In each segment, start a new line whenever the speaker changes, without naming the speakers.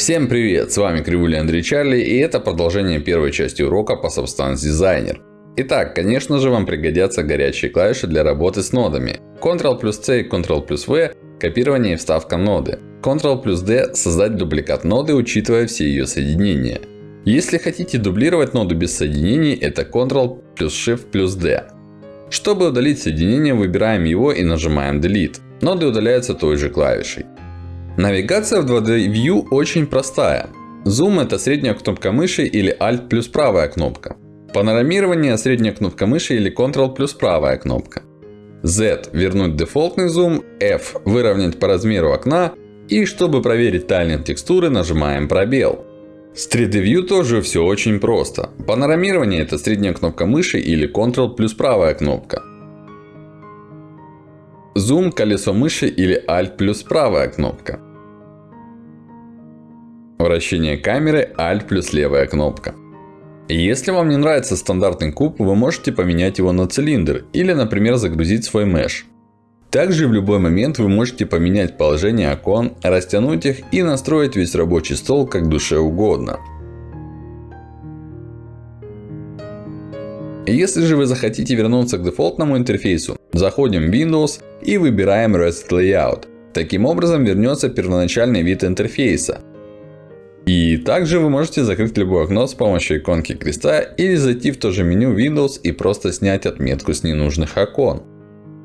Всем привет! С вами Кривуля Андрей Чарли и это продолжение первой части урока по Substance Designer. Итак, конечно же вам пригодятся горячие клавиши для работы с нодами. Ctrl плюс C и Ctrl плюс V – копирование и вставка ноды. Ctrl плюс D – создать дубликат ноды, учитывая все ее соединения. Если хотите дублировать ноду без соединений, это Ctrl плюс Shift плюс D. Чтобы удалить соединение, выбираем его и нажимаем Delete. Ноды удаляются той же клавишей. Навигация в 2D View очень простая. Zoom это средняя кнопка мыши или Alt плюс правая кнопка. Панорамирование средняя кнопка мыши или Ctrl плюс правая кнопка. Z вернуть дефолтный зум, F выровнять по размеру окна. И чтобы проверить тайлинг текстуры нажимаем пробел. С 3D View тоже все очень просто. Панорамирование это средняя кнопка мыши или Ctrl плюс правая кнопка. Зум, колесо мыши или Alt плюс правая кнопка. Вращение камеры Alt плюс левая кнопка. Если вам не нравится стандартный куб, вы можете поменять его на цилиндр. Или, например, загрузить свой меш. Также в любой момент вы можете поменять положение окон, растянуть их и настроить весь рабочий стол как душе угодно. Если же вы захотите вернуться к дефолтному интерфейсу, заходим в Windows и выбираем Rest Layout. Таким образом вернется первоначальный вид интерфейса. И также вы можете закрыть любое окно с помощью иконки креста или зайти в то же меню Windows и просто снять отметку с ненужных окон.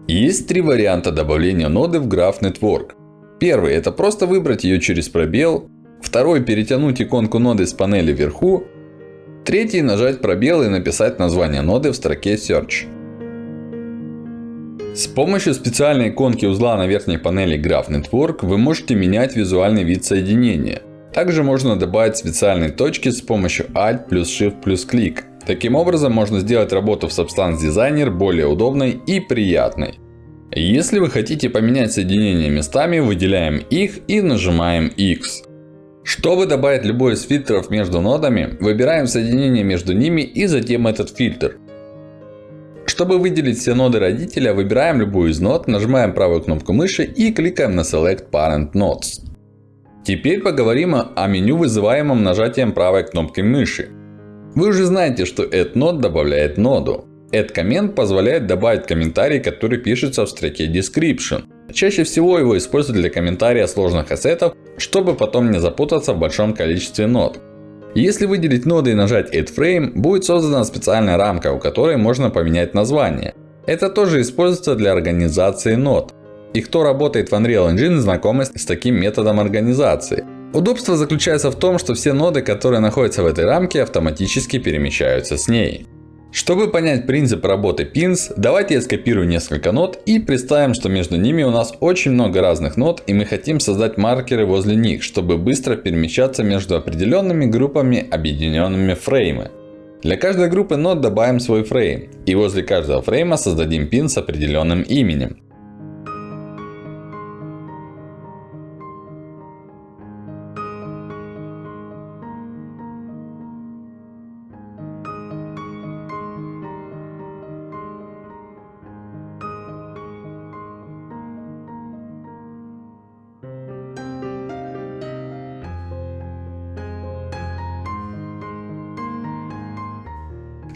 Есть три варианта добавления ноды в Graph Network. Первый это просто выбрать ее через пробел. Второй перетянуть иконку ноды с панели вверху. Третий нажать пробел и написать название ноды в строке Search. С помощью специальной иконки узла на верхней панели Graph Network вы можете менять визуальный вид соединения. Также можно добавить специальные точки с помощью Alt плюс Shift плюс клик. Таким образом можно сделать работу в Substance Designer более удобной и приятной. Если вы хотите поменять соединения местами, выделяем их и нажимаем X. Чтобы добавить любой из фильтров между нодами, выбираем соединение между ними и затем этот фильтр. Чтобы выделить все ноды родителя, выбираем любую из нод, нажимаем правую кнопку мыши и кликаем на Select Parent Nodes. Теперь поговорим о меню, вызываемом нажатием правой кнопки мыши. Вы уже знаете, что Add Node добавляет ноду. Add Comment позволяет добавить комментарий, который пишется в строке Description. Чаще всего его используют для комментария сложных ассетов, чтобы потом не запутаться в большом количестве нод. Если выделить ноды и нажать Add Frame, будет создана специальная рамка, у которой можно поменять название. Это тоже используется для организации нод. И кто работает в Unreal Engine, знакомы с таким методом организации. Удобство заключается в том, что все ноды, которые находятся в этой рамке, автоматически перемещаются с ней. Чтобы понять принцип работы pins, давайте я скопирую несколько нод и представим, что между ними у нас очень много разных нод и мы хотим создать маркеры возле них, чтобы быстро перемещаться между определенными группами, объединенными фреймы. Для каждой группы нод добавим свой фрейм. И возле каждого фрейма создадим пин с определенным именем.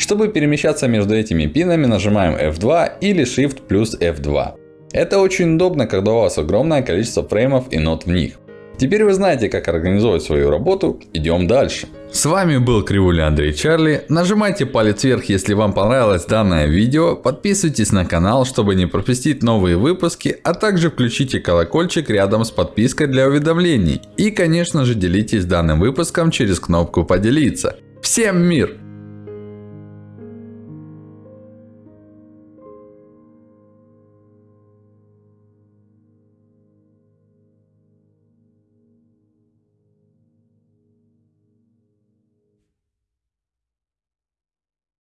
Чтобы перемещаться между этими пинами, нажимаем F2 или Shift плюс F2. Это очень удобно, когда у вас огромное количество фреймов и нот в них. Теперь вы знаете, как организовать свою работу. Идем дальше. С вами был Кривуля Андрей Чарли. Нажимайте палец вверх, если вам понравилось данное видео. Подписывайтесь на канал, чтобы не пропустить новые выпуски. А также включите колокольчик рядом с подпиской для уведомлений. И конечно же делитесь данным выпуском через кнопку поделиться. Всем мир!